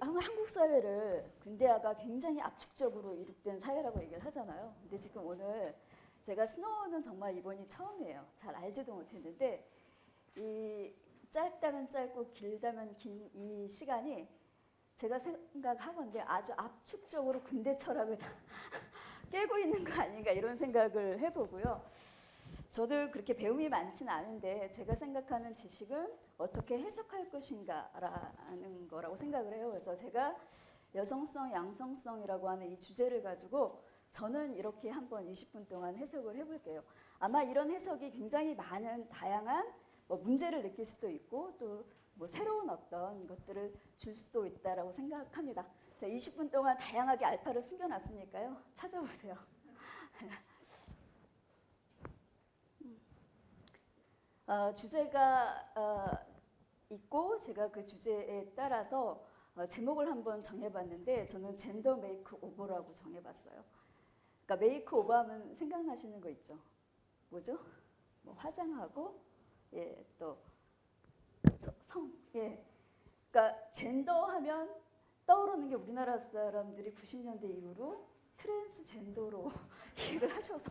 한국 사회를 근대화가 굉장히 압축적으로 이룩된 사회라고 얘기를 하잖아요. 근데 지금 오늘 제가 스노우는 정말 이번이 처음이에요. 잘 알지도 못했는데 이 짧다면 짧고 길다면 긴 이 시간이 제가 생각하건데 아주 압축적으로 근대 철학을 다 깨고 있는 거 아닌가 이런 생각을 해보고요. 저도 그렇게 배움이 많지는 않은데 제가 생각하는 지식은 어떻게 해석할 것인가라는 거라고 생각을 해요. 그래서 제가 여성성, 양성성이라고 하는 이 주제를 가지고 저는 이렇게 한번 20분 동안 해석을 해볼게요. 아마 이런 해석이 굉장히 많은 다양한 뭐 문제를 느낄 수도 있고 또 뭐 새로운 어떤 것들을 줄 수도 있다라고 생각합니다. 자, 20분 동안 다양하게 알파를 숨겨놨으니까요. 찾아보세요. 어, 주제가 어, 있고 제가 그 주제에 따라서 어, 제목을 한번 정해봤는데 저는 젠더 메이크 오버라고 정해봤어요. 그러니까 메이크 오버하면 생각나시는 거 있죠? 뭐죠? 뭐 화장하고 예, 또 저- 성, 예. 그러니까 젠더 하면 떠오르는 게 우리나라 사람들이 90년대 이후로 트랜스젠더로 일을 하셔서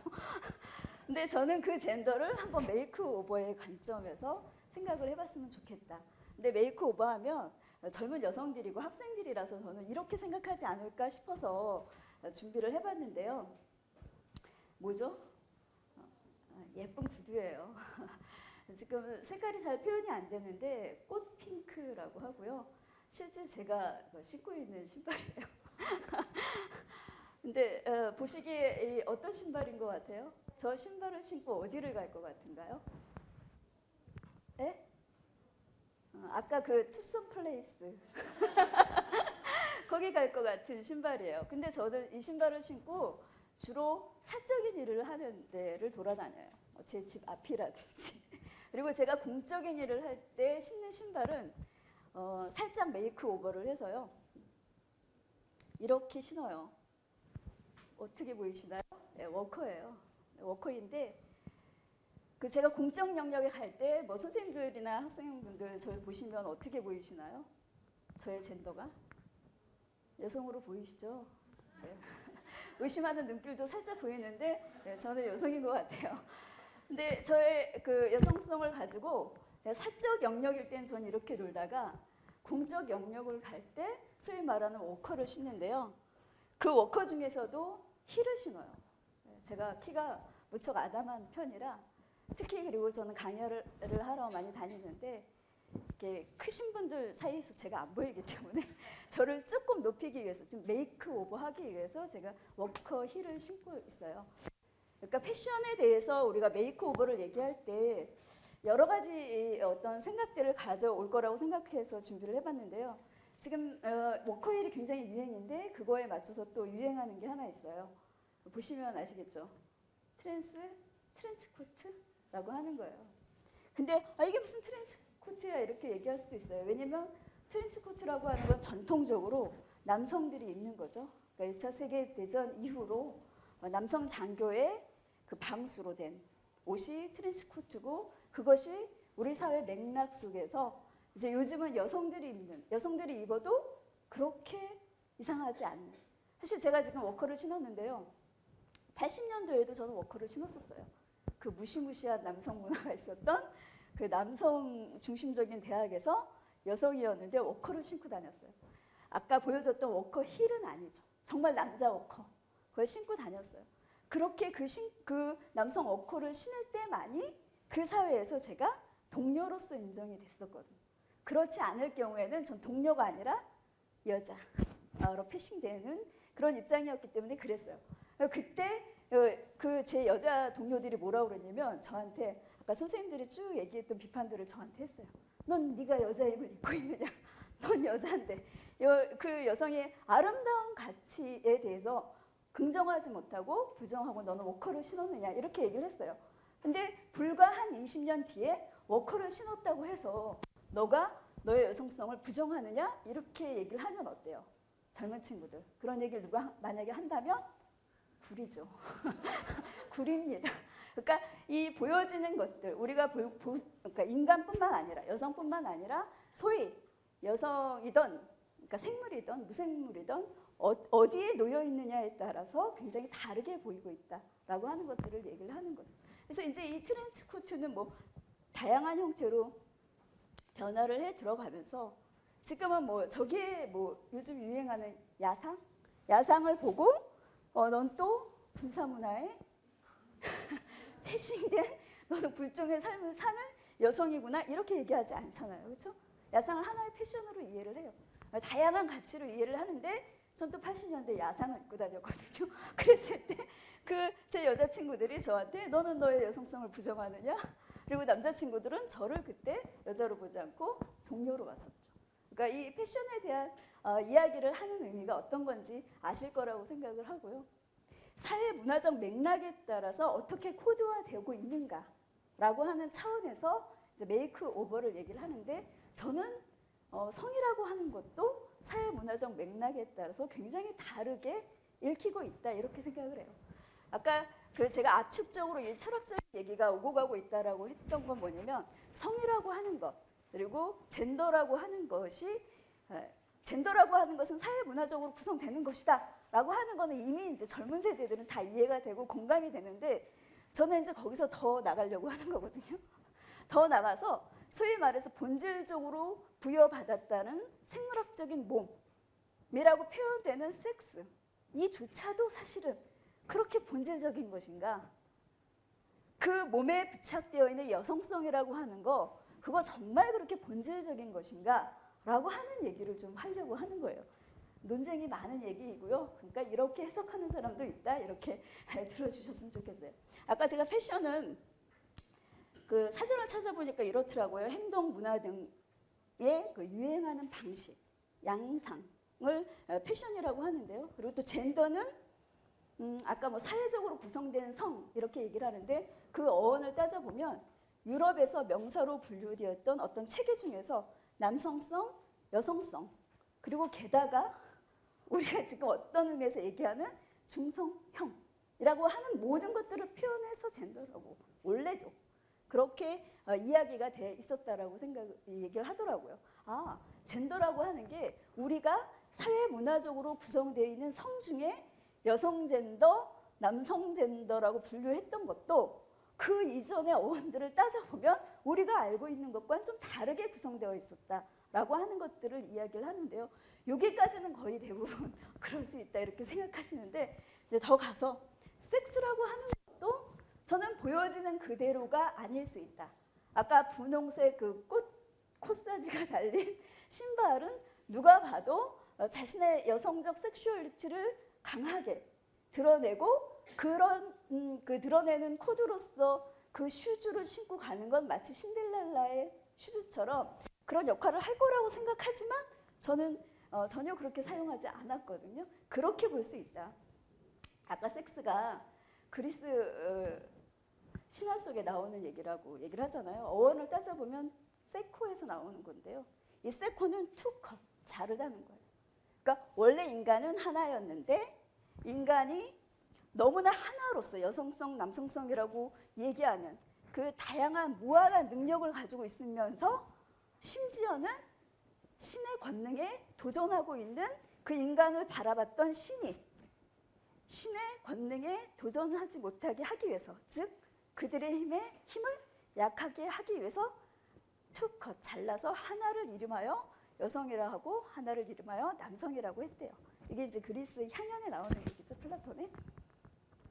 근데 저는 그 젠더를 한번 메이크 오버의 관점에서 생각을 해봤으면 좋겠다. 근데 메이크 오버하면 젊은 여성들이고 학생들이라서 저는 이렇게 생각하지 않을까 싶어서 준비를 해봤는데요. 뭐죠? 어, 예쁜 구두예요. 지금 색깔이 잘 표현이 안 되는데 꽃 핑크라고 하고요. 실제 제가 신고 있는 신발이에요. 근데 어, 보시기에 이 어떤 신발인 것 같아요? 저 신발을 신고 어디를 갈 것 같은가요? 예? 어, 아까 그 Twosome Place 거기 갈 것 같은 신발이에요. 근데 저는 이 신발을 신고 주로 사적인 일을 하는 데를 돌아다녀요. 뭐 제 집 앞이라든지. 그리고 제가 공적인 일을 할 때 신는 신발은 어, 살짝 메이크 오버를 해서요. 이렇게 신어요. 어떻게 보이시나요? 네, 워커예요. 워커인데 그 제가 공적 영역에 갈 때 뭐 선생님들이나 학생분들 저를 보시면 어떻게 보이시나요? 저의 젠더가 여성으로 보이시죠? 네. 의심하는 눈길도 살짝 보이는데 네, 저는 여성인 것 같아요. 근데 저의 그 여성성을 가지고 제가 사적 영역일 땐 저는 이렇게 놀다가 공적 영역을 갈 때 소위 말하는 워커를 신는데요. 그 워커 중에서도 힐을 신어요. 네, 제가 키가 무척 아담한 편이라 특히 그리고 저는 강연을 하러 많이 다니는데 이렇게 크신 분들 사이에서 제가 안 보이기 때문에 저를 조금 높이기 위해서 좀 makeover 하기 위해서 제가 워커 힐을 신고 있어요. 그러니까 패션에 대해서 우리가 makeover를 얘기할 때 여러 가지 어떤 생각들을 가져올 거라고 생각해서 준비를 해봤는데요. 지금 어, 워커 힐이 굉장히 유행인데 그거에 맞춰서 또 유행하는 게 하나 있어요. 보시면 아시겠죠? 트랜스 트렌치 코트라고 하는 거예요. 근데 아, 이게 무슨 트렌치 코트야 이렇게 얘기할 수도 있어요. 왜냐면 트렌치 코트라고 하는 건 전통적으로 남성들이 입는 거죠. 그러니까 1차 세계 대전 이후로 남성 장교의 그 방수로 된 옷이 트렌치 코트고 그것이 우리 사회 맥락 속에서 이제 요즘은 여성들이 입는 여성들이 입어도 그렇게 이상하지 않는 사실 제가 지금 워커를 신었는데요. 80년도에도 저는 워커를 신었었어요. 그 무시무시한 남성 문화가 있었던 그 남성 중심적인 대학에서 여성이었는데 워커를 신고 다녔어요. 아까 보여줬던 워커 힐은 아니죠. 정말 남자 워커. 그걸 신고 다녔어요. 그렇게 그, 신, 그 남성 워커를 신을 때만이 그 사회에서 제가 동료로서 인정이 됐었거든요. 그렇지 않을 경우에는 전 동료가 아니라 여자로 passing되는 그런 입장이었기 때문에 그랬어요. 그때 그 제 여자 동료들이 뭐라고 그랬냐면 저한테 아까 선생님들이 쭉 얘기했던 비판들을 저한테 했어요. 넌 네가 여자임을 입고 있느냐? 넌 여자인데 그 여성의 아름다운 가치에 대해서 긍정하지 못하고 부정하고 너는 워커를 신었느냐 이렇게 얘기를 했어요. 근데 불과 한 20년 뒤에 워커를 신었다고 해서 너가 너의 여성성을 부정하느냐 이렇게 얘기를 하면 어때요? 젊은 친구들 그런 얘기를 누가 만약에 한다면 구리죠. 구립니다. 그러니까 이 보여지는 것들 우리가 보, 보, 그러니까 인간뿐만 아니라 여성뿐만 아니라 소위 여성이던 그러니까 생물이든 무생물이든 어, 디에 놓여 있느냐에 따라서 굉장히 다르게 보이고 있다라고 하는 것들을 얘기를 하는 거죠. 그래서 이제 이 트렌치 코트는 뭐 다양한 형태로 변화를 해 들어가면서 지금은 뭐 저게 뭐 요즘 유행하는 야상 야상을 보고 어, 넌 또 군사 문화에 패싱된 너도 불종의 삶을 사는 여성이구나 이렇게 얘기하지 않잖아요. 그렇죠? 야상을 하나의 패션으로 이해를 해요. 다양한 가치로 이해를 하는데 전 또 80년대 야상을 입고 다녔거든요. 그랬을 때 그 제 여자친구들이 저한테 너는 너의 여성성을 부정하느냐? 그리고 남자친구들은 저를 그때 여자로 보지 않고 동료로 봤었죠. 그러니까 이 패션에 대한 어, 이야기를 하는 의미가 어떤 건지 아실 거라고 생각을 하고요. 사회 문화적 맥락에 따라서 어떻게 코드화되고 있는가라고 하는 차원에서 메이크 오버를 얘기를 하는데 저는 어, 성이라고 하는 것도 사회 문화적 맥락에 따라서 굉장히 다르게 읽히고 있다 이렇게 생각을 해요. 아까 그 제가 압축적으로 이 철학적인 얘기가 오고 가고 있다라고 했던 건 뭐냐면 성이라고 하는 것 그리고 젠더라고 하는 것이 에, 젠더라고 하는 것은 사회 문화적으로 구성되는 것이다 라고 하는 거는 이미 이제 젊은 세대들은 다 이해가 되고 공감이 되는데 저는 이제 거기서 더 나가려고 하는 거거든요. 더 나가서 소위 말해서 본질적으로 부여받았다는 생물학적인 몸이라고 표현되는 섹스 이조차도 사실은 그렇게 본질적인 것인가? 그 몸에 부착되어 있는 여성성이라고 하는 거 그거 정말 그렇게 본질적인 것인가? 라고 하는 얘기를 좀 하려고 하는 거예요. 논쟁이 많은 얘기이고요. 그러니까 이렇게 해석하는 사람도 있다. 이렇게 들어주셨으면 좋겠어요. 아까 제가 패션은 그 사전을 찾아보니까 이렇더라고요. 행동 문화 등의 그 유행하는 방식, 양상을 어, 패션이라고 하는데요. 그리고 또 젠더는 음, 아까 뭐 사회적으로 구성된 성 이렇게 얘기를 하는데 그 어원을 따져보면 유럽에서 명사로 분류되었던 어떤 체계 중에서 남성성, 여성성 그리고 게다가 우리가 지금 어떤 의미에서 얘기하는 중성형이라고 하는 모든 것들을 표현해서 젠더라고 원래도 그렇게 어, 이야기가 돼 있었다라고 생각 얘기를 하더라고요. 아 젠더라고 하는 게 우리가 사회 문화적으로 구성되어 있는 성 중에 여성 젠더, 남성 젠더라고 분류했던 것도 그 이전의 어원들을 따져보면 우리가 알고 있는 것과는 좀 다르게 구성되어 있었다라고 하는 것들을 이야기를 하는데요. 여기까지는 거의 대부분 그럴 수 있다 이렇게 생각하시는데 이제 더 가서 섹스라고 하는 것도 저는 보여지는 그대로가 아닐 수 있다. 아까 분홍색 그 꽃 코사지가 달린 신발은 누가 봐도 어, 자신의 여성적 sexuality를 강하게 드러내고 그런 음, 그 드러내는 코드로서 그 shoes를 신고 가는 건 마치 신데렐라의 shoes처럼 그런 역할을 할 거라고 생각하지만 저는 어, 전혀 그렇게 사용하지 않았거든요. 그렇게 볼 수 있다. 아까 섹스가 그리스 어, 신화 속에 나오는 얘기라고 얘기를 하잖아요. 어원을 따져보면 세코에서 나오는 건데요. 이 세코는 투컷, 자르다는 거예요. 그러니까 원래 인간은 하나였는데 인간이 너무나 하나로서 여성성, 남성성이라고 얘기하는 그 다양한 무한한 능력을 가지고 있으면서 심지어는 신의 권능에 도전하고 있는 그 인간을 바라봤던 신이 신의 권능에 도전하지 못하게 하기 위해서 즉 그들의 힘에 힘을 약하게 하기 위해서 투컷 잘라서 하나를 이름하여 여성이라 하고 하나를 이름하여 남성이라고 했대요. 이게 이제 그리스 향연에 나오는 얘기죠, 플라톤의.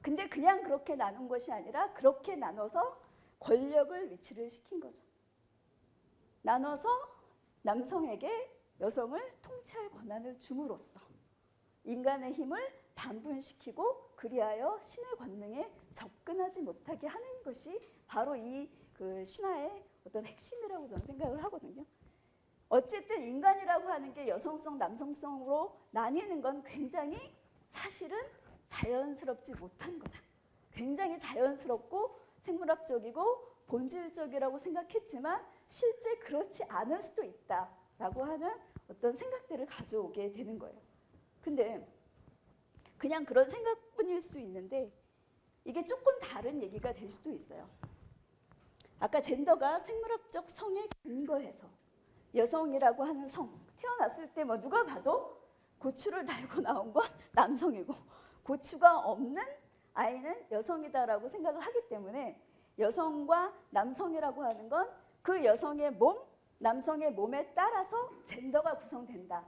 근데 그냥 그렇게 나눈 것이 아니라 그렇게 나눠서 권력을 위치를 시킨 거죠. 나눠서 남성에게 여성을 통치할 권한을 줌으로써 인간의 힘을 반분시키고 그리하여 신의 권능에 접근하지 못하게 하는 것이 바로 이 그 신화의 어떤 핵심이라고 저는 생각을 하거든요. 어쨌든 인간이라고 하는 게 여성성, 남성성으로 나뉘는 건 굉장히 사실은 자연스럽지 못한 거다. 굉장히 자연스럽고 생물학적이고 본질적이라고 생각했지만 실제 그렇지 않을 수도 있다라고 하는 어떤 생각들을 가져오게 되는 거예요. 근데 그냥 그런 생각뿐일 수 있는데 이게 조금 다른 얘기가 될 수도 있어요. 아까 젠더가 생물학적 성에 근거해서 여성이라고 하는 성 태어났을 때 뭐 누가 봐도 고추를 달고 나온 건 남성이고 고추가 없는 아이는 여성이다라고 생각을 하기 때문에 여성과 남성이라고 하는 건 그 여성의 몸, 남성의 몸에 따라서 젠더가 구성된다.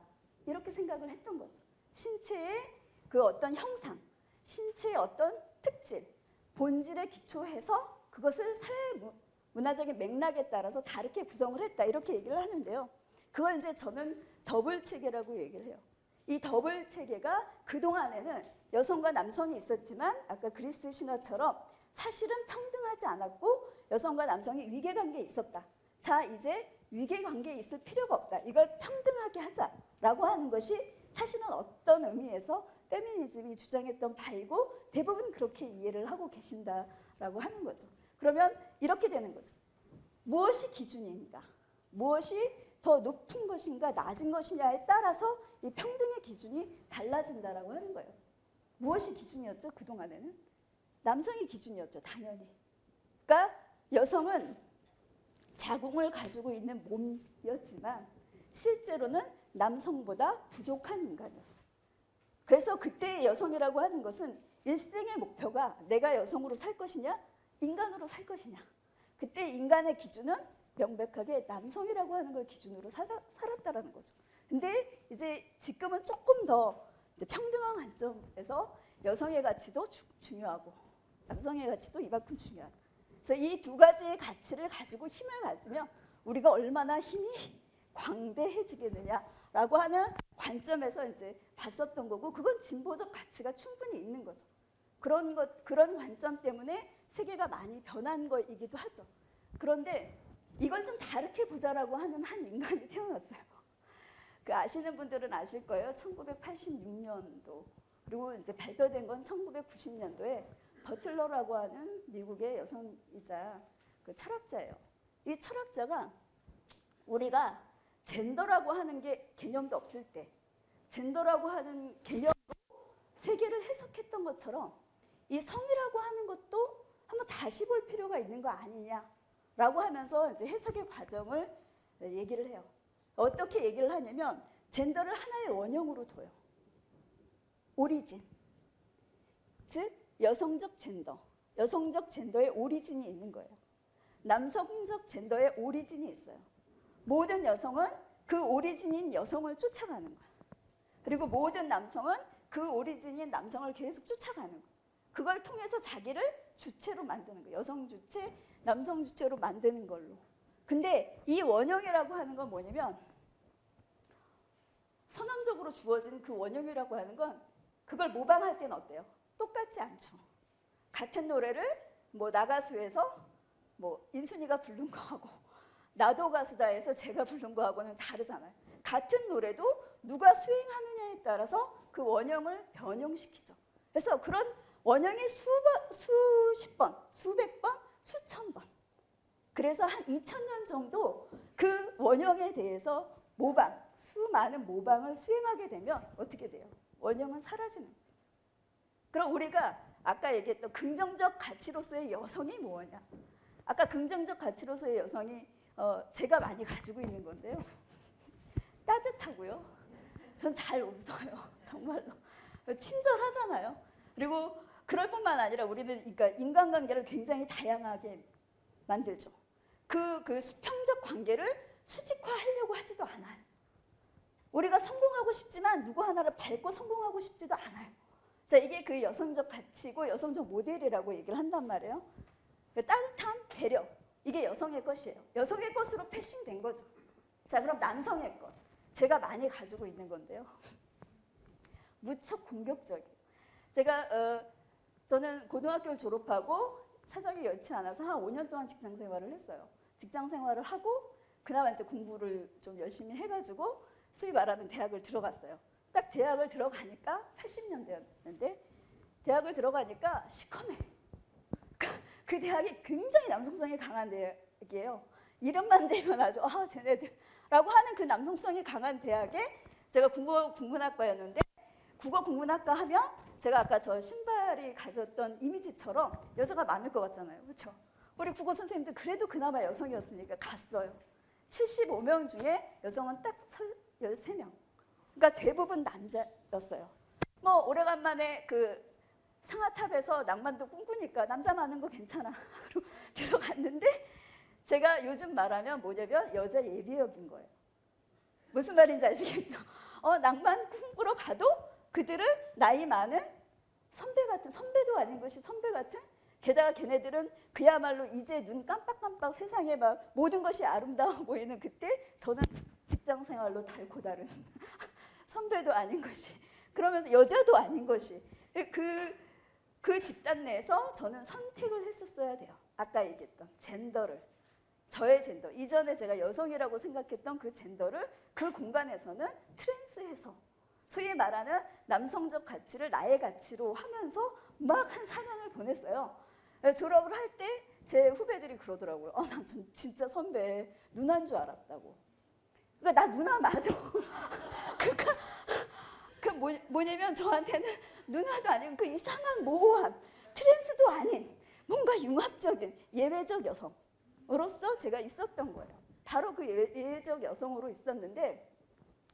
이렇게 생각을 했던 거죠. 신체의 그 어떤 형상, 신체의 어떤 특질, 본질에 기초해서 그것을 사회 문- 문화적인 맥락에 따라서 다르게 구성을 했다. 이렇게 얘기를 하는데요. 그걸 이제 저는 더블 체계라고 얘기를 해요. 이 더블 체계가 그동안에는 여성과 남성이 있었지만 아까 그리스 신화처럼 사실은 평등하지 않았고 여성과 남성이 위계 관계에 있었다. 자, 이제 위계 관계에 있을 필요가 없다. 이걸 평등하게 하자라고 하는 것이 사실은 어떤 의미에서 페미니즘이 주장했던 바이고 대부분 그렇게 이해를 하고 계신다라고 하는 거죠. 그러면 이렇게 되는 거죠. 무엇이 기준인가? 무엇이 더 높은 것인가 낮은 것이냐에 따라서 이 평등의 기준이 달라진다라고 하는 거예요. 무엇이 기준이었죠? 그동안에는 남성이 기준이었죠. 당연히. 그러니까 여성은 자궁을 가지고 있는 몸이었지만 실제로는 남성보다 부족한 인간이었어요. 그래서 그때의 여성이라고 하는 것은 일생의 목표가 내가 여성으로 살 것이냐, 인간으로 살 것이냐. 그때 인간의 기준은 명백하게 남성이라고 하는 걸 기준으로 살아, 살았다라는 거죠. 근데 이제 지금은 조금 더 평등한 관점에서 여성의 가치도 주- 중요하고 남성의 가치도 이만큼 중요하다. 그래서 이 두 가지의 가치를 가지고 힘을 가지면 우리가 얼마나 힘이 광대해지겠느냐라고 하는 관점에서 이제 봤었던 거고 그건 진보적 가치가 충분히 있는 거죠. 그런 것 그런 관점 때문에 세계가 많이 변한 거이기도 하죠. 그런데 이걸 좀 다르게 보자라고 하는 한 인간이 태어났어요. 그 아시는 분들은 아실 거예요. 1986년도 그리고 이제 발표된 건 1990년도에 버틀러라고 하는 미국의 여성이자 그 철학자예요. 이 철학자가 우리가 젠더라고 하는 게 개념도 없을 때 젠더라고 하는 개념으로 세계를 해석했던 것처럼 이 성이라고 하는 것도 한번 다시 볼 필요가 있는 거 아니냐라고 하면서 이제 해석의 과정을 얘기를 해요. 어떻게 얘기를 하냐면 젠더를 하나의 원형으로 둬요. 오리진. 즉 여성적 젠더. 여성적 젠더의 오리진이 있는 거예요. 남성적 젠더의 오리진이 있어요. 모든 여성은 그 오리진인 여성을 쫓아가는 거야. 그리고 모든 남성은 그 오리진인 남성을 계속 쫓아가는 거야. 그걸 통해서 자기를 주체로 만드는 거예요. 여성 주체, 남성 주체로 만드는 걸로. 근데 이 원형이라고 하는 건 뭐냐면 선언적으로 주어진 그 원형이라고 하는 건 그걸 모방할 때는 어때요? 똑같지 않죠. 같은 노래를 뭐 나가수에서 뭐 인순이가 부른 거하고 나도 가수다에서 제가 부른 거하고는 다르잖아요. 같은 노래도 누가 수행하느냐에 따라서 그 원형을 변형시키죠. 그래서 그런 원형이 수번, 수십 번, 수백 번, 수천 번. 그래서 한 2000년 정도 그 원형에 대해서 모방, 수많은 모방을 수행하게 되면 어떻게 돼요? 원형은 사라지는 거예요. 그럼 우리가 아까 얘기했던 긍정적 가치로서의 여성이 뭐냐? 아까 긍정적 가치로서의 여성이 어, 제가 많이 가지고 있는 건데요. 따뜻하고요. 전 잘 웃어요. 정말로. 친절하잖아요. 그리고 그럴 뿐만 아니라 우리는 그러니까 인간관계를 굉장히 다양하게 만들죠. 그, 그 수평적 관계를 수직화하려고 하지도 않아요. 우리가 성공하고 싶지만 누구 하나를 밟고 성공하고 싶지도 않아요. 자, 이게 그 여성적 가치고 여성적 모델이라고 얘기를 한단 말이에요. 그 따뜻한 배려. 이게 여성의 것이에요. 여성의 것으로 패싱된 거죠. 자, 그럼 남성의 것. 제가 많이 가지고 있는 건데요. 무척 공격적이에요. 제가 어, 저는 고등학교를 졸업하고 사정이 여의치 않아서 한 5년 동안 직장 생활을 했어요. 직장 생활을 하고 그나마 이제 공부를 좀 열심히 해가지고 소위 말하는 대학을 들어갔어요. 딱 대학을 들어가니까 80년대였는데 대학을 들어가니까 시커매. 그, 그 대학이 굉장히 남성성이 강한 대학이에요. 이름만 대면 아주 아 쟤네들 라고 하는 그 남성성이 강한 대학에 제가 국어 국문학과였는데 국어 국문학과 하면 제가 아까 저 신발 이 가졌던 이미지처럼 여자가 많을 것 같잖아요. 그렇죠? 우리 국어 선생님들 그래도 그나마 여성이었으니까 갔어요. 75명 중에 여성은 딱 13명. 그러니까 대부분 남자였어요. 뭐 오래간만에 그 상하탑에서 낭만도 꿈꾸니까 남자 많은 거 괜찮아. 그리고 들어갔는데 제가 요즘 말하면 뭐냐면 여자 예비역인 거예요. 무슨 말인지 아시겠죠? 어, 낭만 꿈꾸러 가도 그들은 나이 많은 선배 같은 선배도 아닌 것이 선배 같은? 게다가 걔네들은 그야말로 이제 눈 깜빡깜빡 세상에 막 모든 것이 아름다워 보이는 그때 저는 직장 생활로 닳고 다른 선배도 아닌 것이 그러면서 여자도 아닌 것이 그, 그 집단 내에서 저는 선택을 했었어야 돼요. 아까 얘기했던 젠더를. 저의 젠더. 이전에 제가 여성이라고 생각했던 그 젠더를 그 공간에서는 트랜스해서 소위 말하는 남성적 가치를 나의 가치로 하면서 막 한 4년을 보냈어요. 네, 졸업을 할 때 제 후배들이 그러더라고요. 어, 난 진짜 선배 누나인 줄 알았다고. 그러니까 나 누나 맞아. 그러니까 그 뭐, 뭐냐면 저한테는 누나도 아니고 그 이상한 모호한 트랜스도 아닌 뭔가 융합적인 예외적 여성으로서 제가 있었던 거예요. 바로 그 예, 예외적 여성으로 있었는데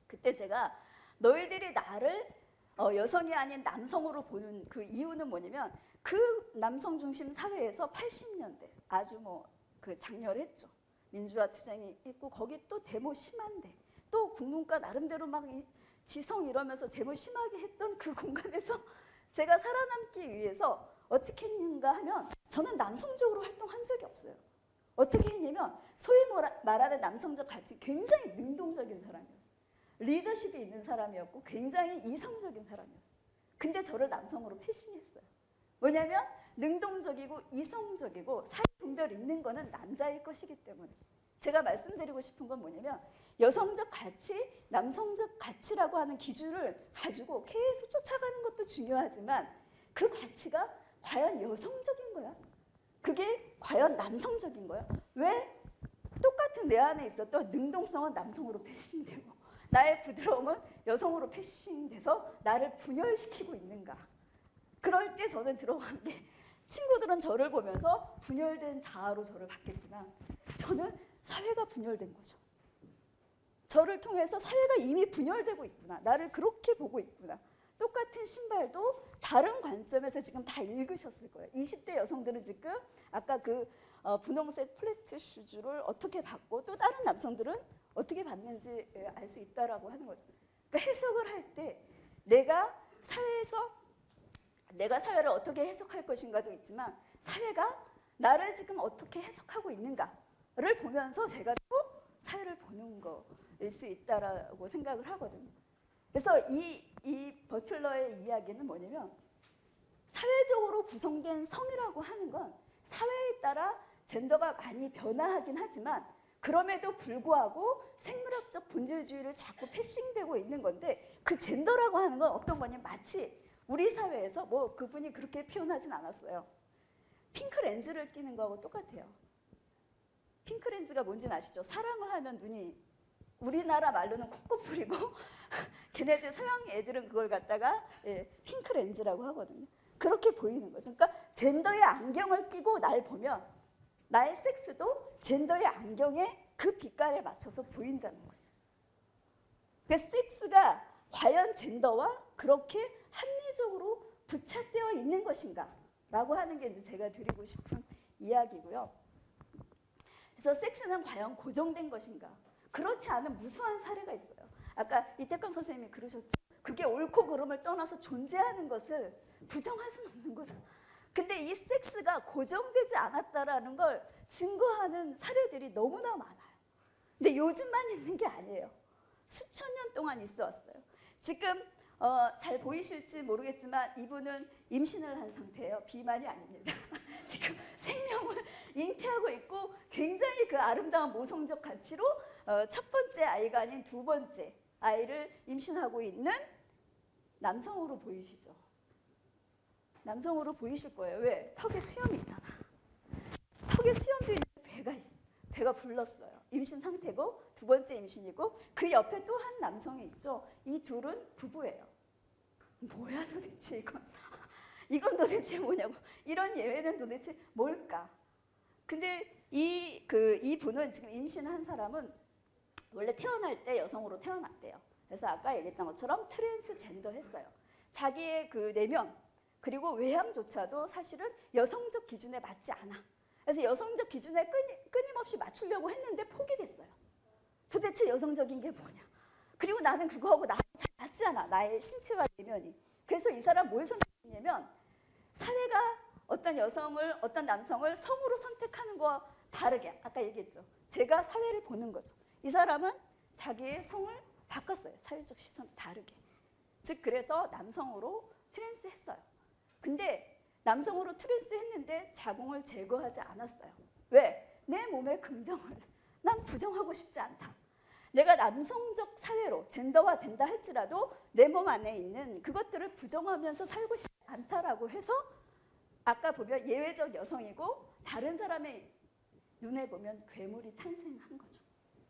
그때 제가 너희들이 나를 어, 여성이 아닌 남성으로 보는 그 이유는 뭐냐면 그 남성 중심 사회에서 80년대 아주 뭐 그 장렬했죠. 민주화 투쟁이 있고 거기 또 데모 심한데 또 국문과 나름대로 막 지성 이러면서 데모 심하게 했던 그 공간에서 제가 살아남기 위해서 어떻게 했는가 하면 저는 남성적으로 활동한 적이 없어요. 어떻게 했냐면 소위 말하는 남성적 가치 굉장히 능동적인 사람이었어요. 리더십이 있는 사람이었고 굉장히 이성적인 사람이었어요. 근데 저를 남성으로 패싱했어요. 뭐냐면 능동적이고 이성적이고 사회 분별 있는 거는 남자일 것이기 때문에 제가 말씀드리고 싶은 건 뭐냐면 여성적 가치, 남성적 가치라고 하는 기준을 가지고 계속 쫓아가는 것도 중요하지만 그 가치가 과연 여성적인 거야? 그게 과연 남성적인 거야? 왜 똑같은 내 안에 있었던 능동성은 남성으로 패싱되고 나의 부드러움은 여성으로 패싱돼서 나를 분열시키고 있는가? 그럴 때 저는 들어간 게 친구들은 저를 보면서 분열된 자아로 저를 봤겠지만 저는 사회가 분열된 거죠. 저를 통해서 사회가 이미 분열되고 있구나. 나를 그렇게 보고 있구나. 똑같은 신발도 다른 관점에서 지금 다 읽으셨을 거예요. 20대 여성들은 지금 아까 그 어, 분홍색 flat shoes를 어떻게 봤고 또 다른 남성들은 어떻게 봤는지 예, 알 수 있다라고 하는 거죠. 그러니까 해석을 할 때 내가 사회에서 내가 사회를 어떻게 해석할 것인가도 있지만 사회가 나를 지금 어떻게 해석하고 있는가를 보면서 제가 또 사회를 보는 거일 수 있다라고 생각을 하거든요. 그래서 이, 이 버틀러의 이야기는 뭐냐면 사회적으로 구성된 성이라고 하는 건 사회에 따라 젠더가 많이 변화하긴 하지만 그럼에도 불구하고 생물학적 본질주의를 자꾸 패싱되고 있는 건데 그 젠더라고 하는 건 어떤 거냐면 마치 우리 사회에서 뭐 그분이 그렇게 표현하진 않았어요. 핑크 렌즈를 끼는 거하고 똑같아요. 핑크 렌즈가 뭔지는 아시죠? 사랑을 하면 눈이 우리나라 말로는 콧코풀이고 걔네들 서양 애들은 그걸 갖다가 예, 핑크 렌즈라고 하거든요. 그렇게 보이는 거죠. 그러니까 젠더의 안경을 끼고 날 보면 나의 섹스도 젠더의 안경에 그 빛깔에 맞춰서 보인다는 거죠. 그 섹스가 과연 젠더와 그렇게 합리적으로 부착되어 있는 것인가 라고 하는 게 이제 제가 드리고 싶은 이야기고요. 그래서 섹스는 과연 고정된 것인가? 그렇지 않은 무수한 사례가 있어요. 아까 이태강 선생님이 그러셨죠. 그게 옳고 그름을 떠나서 존재하는 것을 부정할 수는 없는 거죠. 근데 이 섹스가 고정되지 않았다라는 걸 증거하는 사례들이 너무나 많아요. 근데 요즘만 있는 게 아니에요. 수천 년 동안 있어 왔어요. 지금 어, 잘 보이실지 모르겠지만 이분은 임신을 한 상태예요. 비만이 아닙니다. 지금 생명을 잉태하고 있고 굉장히 그 아름다운 모성적 가치로 어, 첫 번째 아이가 아닌 두 번째 아이를 임신하고 있는 남성으로 보이시죠? 남성으로 보이실 거예요. 왜? 턱에 수염이 있잖아. 턱에 수염도 있는 배가 있어. 배가 불렀어요. 임신 상태고 두 번째 임신이고 그 옆에 또 한 남성이 있죠. 이 둘은 부부예요. 뭐야 도대체 이건 이건 도대체 뭐냐고 이런 예외는 도대체 뭘까? 근데 이 그 이 분은 지금 임신한 사람은 원래 태어날 때 여성으로 태어났대요. 그래서 아까 얘기했던 것처럼 트랜스젠더 했어요. 자기의 그 내면 그리고 외향조차도 사실은 여성적 기준에 맞지 않아. 그래서 여성적 기준에 끊임, 끊임 없이 맞추려고 했는데 포기됐어요. 도대체 여성적인 게 뭐냐? 그리고 나는 그거하고 나랑 잘 맞지 않아. 나의 신체와 내면이. 그래서 이 사람 뭘 선택했냐면 사회가 어떤 여성을 어떤 남성을 성으로 선택하는 거와 다르게 아까 얘기했죠. 제가 사회를 보는 거죠. 이 사람은 자기의 성을 바꿨어요. 사회적 시선 다르게. 즉 그래서 남성으로 trans 했어요. 근데 남성으로 trans 했는데 자궁을 제거하지 않았어요. 왜? 내 몸의 긍정을 난 부정하고 싶지 않다. 내가 남성적 사회로 젠더화 된다 할지라도 내 몸 안에 있는 그것들을 부정하면서 살고 싶지 않다라고 해서 아까 보면 예외적 여성이고 다른 사람의 눈에 보면 괴물이 탄생한 거죠.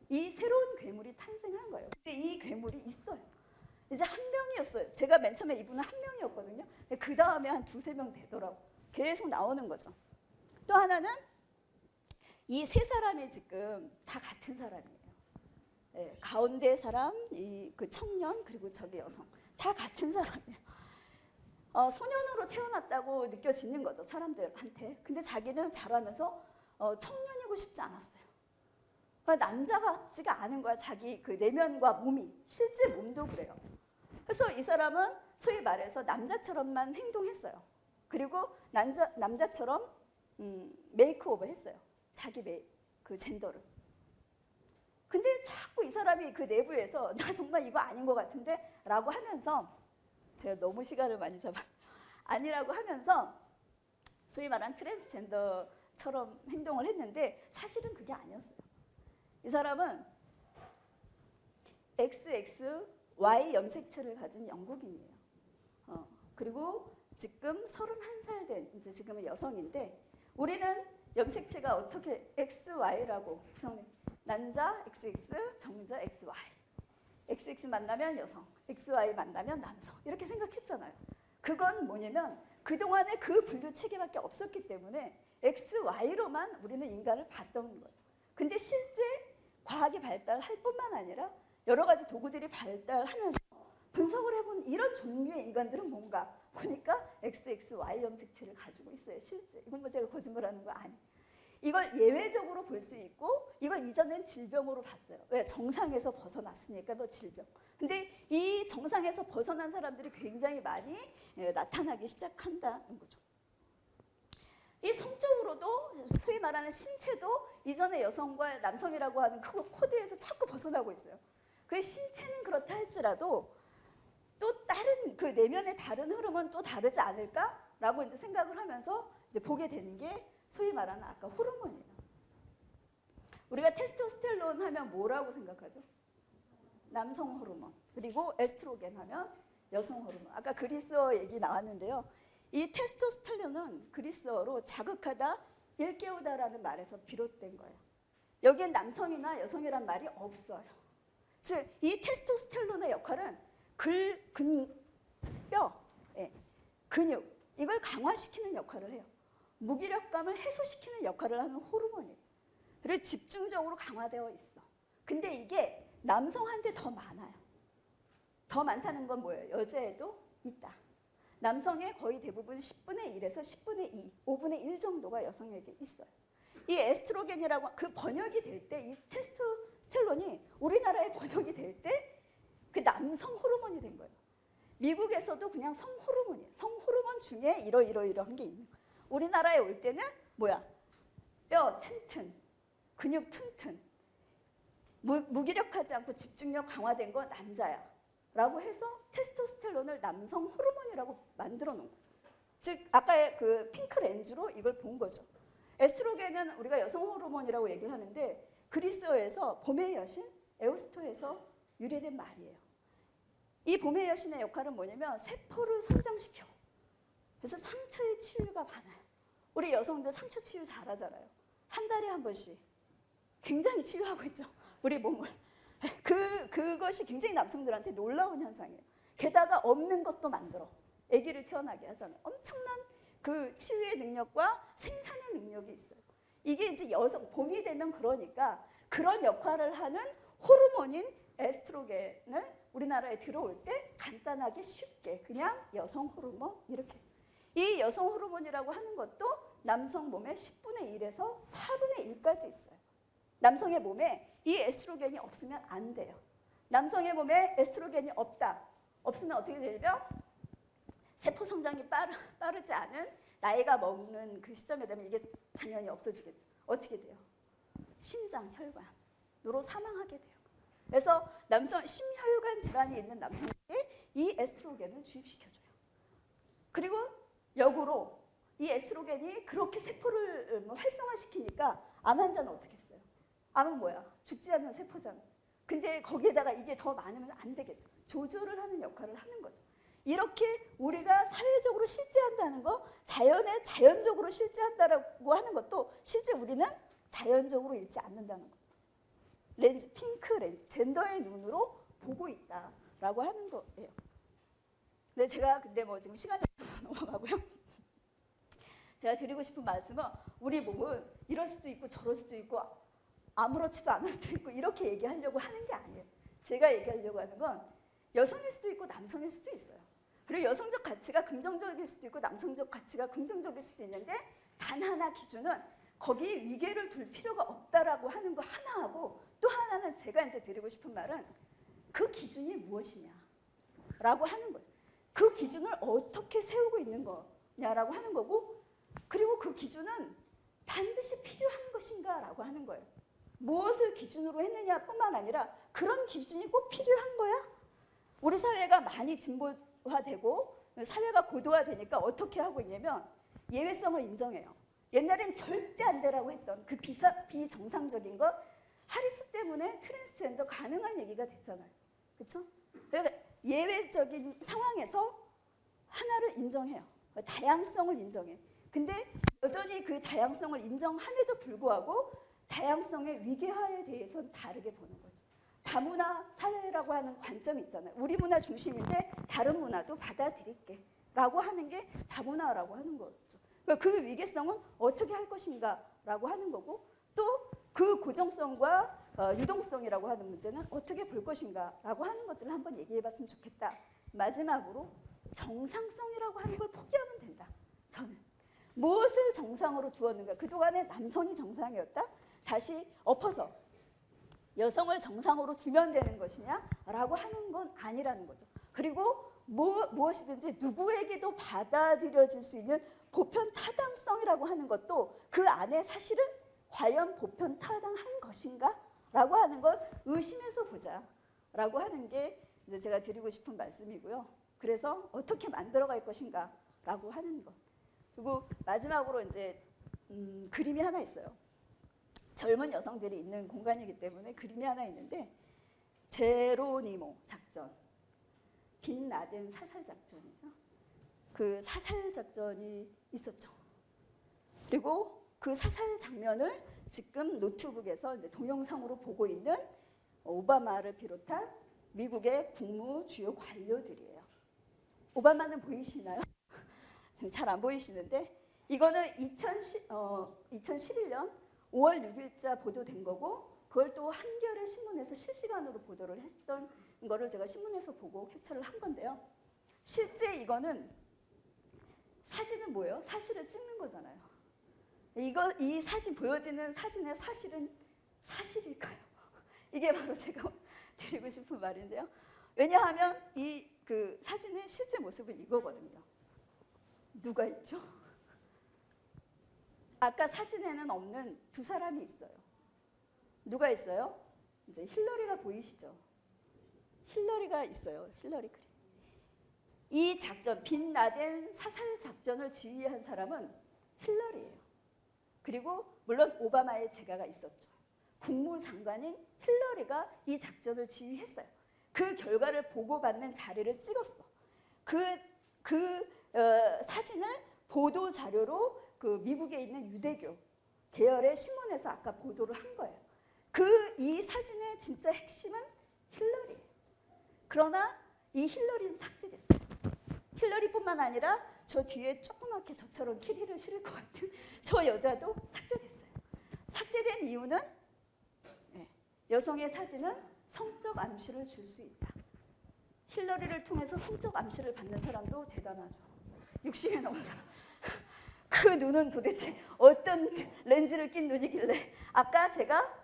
이 새로운 괴물이 탄생한 거예요. 근데 이 괴물이 있어요. 이제 한 명이었어요. 제가 맨 처음에 이분은 한 명이었거든요. 그 다음에 한 두세 명 되더라고. 계속 나오는 거죠. 또 하나는 이 세 사람이 지금 다 같은 사람이에요. 예, 가운데 사람, 이 그 청년 그리고 저기 여성 다 같은 사람이에요. 어, 소년으로 태어났다고 느껴지는 거죠 사람들한테. 근데 자기는 자라면서 어, 청년이고 싶지 않았어요. 그러니까 남자 같지가 않은 거야 자기 그 내면과 몸이 실제 몸도 그래요. 그래서 이 사람은 소위 말해서 남자처럼만 행동했어요. 그리고 남자 남자처럼 음, makeover 했어요. 자기 메, 그 젠더를. 근데 자꾸 이 사람이 그 내부에서 나 정말 이거 아닌 것 같은데 라고 하면서 제가 너무 시간을 많이 잡아 아니라고 하면서 소위 말한 트랜스젠더처럼 행동을 했는데 사실은 그게 아니었어요. 이 사람은 XXY 염색체를 가진 영국인이에요. 어, 그리고 지금 31살 된 이제 지금은 여성인데 우리는 염색체가 어떻게 XY라고 구성돼? 남자 XX, 정자 XY. XX 만나면 여성, XY 만나면 남성 이렇게 생각했잖아요. 그건 뭐냐면 그동안에 그 분류 체계밖에 없었기 때문에 XY로만 우리는 인간을 봤던 거예요. 근데 실제 과학이 발달할 뿐만 아니라 여러 가지 도구들이 발달하면서 분석을 해본 이런 종류의 인간들은 뭔가 보니까 XXY 염색체를 가지고 있어요. 실제 이건 뭐 제가 거짓말하는 거 아니. 이걸 예외적으로 볼 수 있고 이걸 이전엔 질병으로 봤어요. 왜? 정상에서 벗어났으니까 너 질병. 근데 이 정상에서 벗어난 사람들이 굉장히 많이 예, 나타나기 시작한다는 거죠. 이 성적으로도 소위 말하는 신체도 이전의 여성과 남성이라고 하는 그 코드에서 자꾸 벗어나고 있어요. 그 신체는 그렇다 할지라도 또 다른 그 내면의 다른 흐름은 또 다르지 않을까라고 이제 생각을 하면서 이제 보게 되는 게 소위 말하는 아까 호르몬이에요. 우리가 테스토스테론 하면 뭐라고 생각하죠? 남성 호르몬. 그리고 에스트로겐 하면 여성 호르몬. 아까 그리스어 얘기 나왔는데요. 이 테스토스테론은 그리스어로 자극하다, 일깨우다라는 말에서 비롯된 거예요. 여기엔 남성이나 여성이란 말이 없어요. 즉, 이 테스토스테론의 역할은 글, 근, 뼈, 예, 근육 이걸 강화시키는 역할을 해요. 무기력감을 해소시키는 역할을 하는 호르몬이에요. 집중적으로 강화되어 있어. 근데 이게 남성한테 더 많아요. 더 많다는 건 뭐예요? 여자에도 있다. 남성의 거의 대부분 10분의 1에서 10분의 2, 5분의 1 정도가 여성에게 있어요. 이 에스트로겐이라고 그 번역이 될 때 이 테스토 스테론이 우리나라에 번역이 될 때 그 남성 호르몬이 된 거예요. 미국에서도 그냥 성 호르몬이에요. 성 호르몬 중에 이러이러이러한 게 있는 거예요. 우리나라에 올 때는 뭐야? 뼈 튼튼, 근육 튼튼, 무, 무기력하지 않고 집중력 강화된 거 남자야. 라고 해서 테스토스테론을 남성 호르몬이라고 만들어 놓은 거예요. 즉 아까의 그 핑크 렌즈로 이걸 본 거죠. 에스트로겐은 우리가 여성 호르몬이라고 얘기를 하는데 그리스어에서 봄의 여신 에오스토에서 유래된 말이에요. 이 봄의 여신의 역할은 뭐냐면 세포를 성장시켜. 그래서 상처의 치유가 많아요. 우리 여성들 상처 치유 잘하잖아요. 한 달에 한 번씩 굉장히 치유하고 있죠. 우리 몸을. 그 그것이 굉장히 남성들한테 놀라운 현상이에요. 게다가 없는 것도 만들어. 아기를 태어나게 하잖아요. 엄청난 그 치유의 능력과 생산의 능력이 있어요. 이게 이제 여성 봄이 되면 그러니까 그런 역할을 하는 호르몬인 에스트로겐을 우리나라에 들어올 때 간단하게 쉽게 그냥 여성 호르몬 이렇게 이 여성 호르몬이라고 하는 것도 남성 몸의 10분의 1에서 4분의 1까지 있어요. 남성의 몸에 이 에스트로겐이 없으면 안 돼요. 남성의 몸에 에스트로겐이 없다. 없으면 어떻게 되냐면 세포 성장이 빠르, 빠르지 않은 나이가 먹는 그 시점에 되면 이게 당연히 없어지겠죠. 어떻게 돼요? 심장, 혈관으로 사망하게 돼요. 그래서 남성 심혈관 질환이 있는 남성에게 이 에스트로겐을 주입시켜줘요. 그리고 역으로 이 에스트로겐이 그렇게 세포를 뭐 활성화시키니까 암 환자는 어떻게 했어요? 암은 뭐야? 죽지 않는 세포잖아. 근데 거기에다가 이게 더 많으면 안 되겠죠. 조절을 하는 역할을 하는 거죠. 이렇게 우리가 사회적으로 실제한다는 거, 자연에 자연적으로 실제한다라고 하는 것도 실제 우리는 자연적으로 읽지 않는다는 거. 렌즈, 핑크 렌즈, 젠더의 눈으로 보고 있다라고 하는 거예요. 근데 제가 근데 뭐 지금 시간이 없어서 넘어가고요. 제가 드리고 싶은 말씀은 우리 몸은 이럴 수도 있고 저럴 수도 있고 아무렇지도 않을 수도 있고 이렇게 얘기하려고 하는 게 아니에요. 제가 얘기하려고 하는 건 여성일 수도 있고 남성일 수도 있어요. 그리고 여성적 가치가 긍정적일 수도 있고 남성적 가치가 긍정적일 수도 있는데 단 하나 기준은 거기에 위계를 둘 필요가 없다라고 하는 거 하나하고 또 하나는 제가 이제 드리고 싶은 말은 그 기준이 무엇이냐라고 하는 거예요. 그 기준을 어떻게 세우고 있는 거냐라고 하는 거고 그리고 그 기준은 반드시 필요한 것인가라고 하는 거예요. 무엇을 기준으로 했느냐뿐만 아니라 그런 기준이 꼭 필요한 거야? 우리 사회가 많이 진보 화되고 사회가 고도화되니까 어떻게 하고 있냐면 예외성을 인정해요. 옛날엔 절대 안 되라고 했던 그 비사, 비정상적인 것 하리수 때문에 트랜스젠더 가능한 얘기가 됐잖아요. 그렇죠? 그러니까 예외적인 상황에서 하나를 인정해요. 다양성을 인정해. 근데 여전히 그 다양성을 인정함에도 불구하고 다양성의 위계화에 대해서는 다르게 보는 거죠. 다문화 사회라고 하는 관점이 있잖아요. 우리 문화 중심인데 다른 문화도 받아들일게 라고 하는 게 다문화라고 하는 거죠. 그러니까 그 위계성은 어떻게 할 것인가 라고 하는 거고 또 그 고정성과 어, 유동성이라고 하는 문제는 어떻게 볼 것인가 라고 하는 것들을 한번 얘기해 봤으면 좋겠다. 마지막으로 정상성이라고 하는 걸 포기하면 된다. 저는 무엇을 정상으로 두었는가? 그동안에 남성이 정상이었다? 다시 엎어서 여성을 정상으로 두면 되는 것이냐라고 하는 건 아니라는 거죠. 그리고 뭐, 무엇이든지 누구에게도 받아들여질 수 있는 보편 타당성이라고 하는 것도 그 안에 사실은 과연 보편 타당한 것인가? 라고 하는 건 의심해서 보자. 라고 하는 게 이제 제가 드리고 싶은 말씀이고요. 그래서 어떻게 만들어갈 것인가? 라고 하는 것. 그리고 마지막으로 이제 음, 그림이 하나 있어요. 젊은 여성들이 있는 공간이기 때문에 그림이 하나 있는데 제로니모 작전, 빈 라덴 사살 작전이죠. 그 사살 작전이 있었죠. 그리고 그 사살 장면을 지금 노트북에서 이제 동영상으로 보고 있는 오바마를 비롯한 미국의 국무 주요 관료들이에요. 오바마는 보이시나요? 잘 안 보이시는데 이거는 2010, 어, 2011년 5월 6일자 보도된 거고 그걸 또 한겨레 신문에서 실시간으로 보도를 했던 거를 제가 신문에서 보고 캡처를 한 건데요. 실제 이거는 사진은 뭐예요? 사실을 찍는 거잖아요. 이거 이 사진 보여지는 사진의 사실은 사실일까요? 이게 바로 제가 드리고 싶은 말인데요. 왜냐하면 이 그 사진의 실제 모습은 이거거든요. 누가 있죠? 아까 사진에는 없는 두 사람이 있어요. 누가 있어요? 이제 힐러리가 보이시죠? 힐러리가 있어요. 힐러리 클린. 이 작전, 빈 라덴 사살 작전을 지휘한 사람은 힐러리예요. 그리고 물론 오바마의 재가가 있었죠. 국무장관인 힐러리가 이 작전을 지휘했어요. 그 결과를 보고받는 자리를 찍었어. 그, 그 어, 사진을 보도 자료로 그 미국에 있는 유대교 계열의 신문에서 아까 보도를 한 거예요. 그 이 사진의 진짜 핵심은 힐러리예요. 그러나 이 힐러리는 삭제됐어요. 힐러리뿐만 아니라 저 뒤에 조그맣게 저처럼 키리를 실을 것 같은 저 여자도 삭제됐어요. 삭제된 이유는 네, 여성의 사진은 성적 암시를 줄 수 있다. 힐러리를 통해서 성적 암시를 받는 사람도 대단하죠. 60에 넘은 사람. 그 눈은 도대체 어떤 렌즈를 낀 눈이길래 아까 제가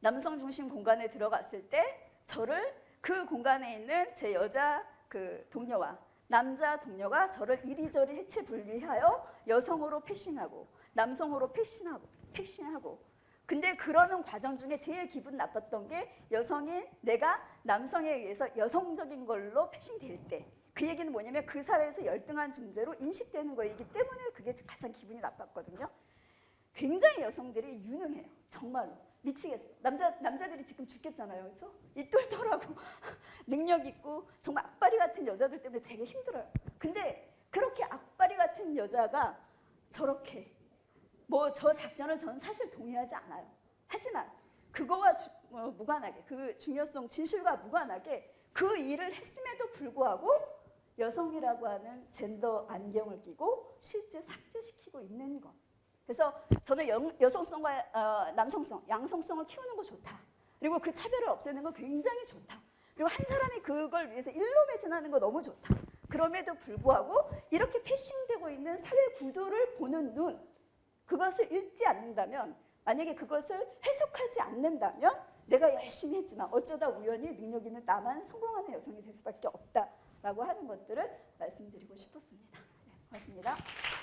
남성 중심 공간에 들어갔을 때 저를 그 공간에 있는 제 여자 그 동료와 남자 동료가 저를 이리저리 해체 분리하여 여성으로 패싱하고 남성으로 패싱하고 패싱하고. 근데 그러는 과정 중에 제일 기분 나빴던 게 여성인 내가 남성에 의해서 여성적인 걸로 패싱될 때 그 얘기는 뭐냐면 그 사회에서 열등한 존재로 인식되는 거이기 때문에 그게 가장 기분이 나빴거든요. 굉장히 여성들이 유능해요. 정말로. 미치겠어. 남자, 남자들이 지금 죽겠잖아요. 그렇죠? 이 똘똘하고 능력 있고 정말 악바리 같은 여자들 때문에 되게 힘들어요. 근데 그렇게 악바리 같은 여자가 저렇게 뭐 저 작전을 저는 사실 동의하지 않아요. 하지만 그거와 주- 어, 무관하게 그 중요성 진실과 무관하게 그 일을 했음에도 불구하고 여성이라고 하는 젠더 안경을 끼고 실제 삭제시키고 있는 것. 그래서 저는 여, 여성성과 어, 남성성, 양성성을 키우는 거 좋다. 그리고 그 차별을 없애는 거 굉장히 좋다. 그리고 한 사람이 그걸 위해서 일로 매진하는 거 너무 좋다. 그럼에도 불구하고 이렇게 패싱되고 있는 사회 구조를 보는 눈, 그것을 읽지 않는다면, 만약에 그것을 해석하지 않는다면 내가 열심히 했지만 어쩌다 우연히 능력 있는 나만 성공하는 여성이 될 수밖에 없다 라고 하는 것들을 말씀드리고 싶었습니다. 네, 고맙습니다.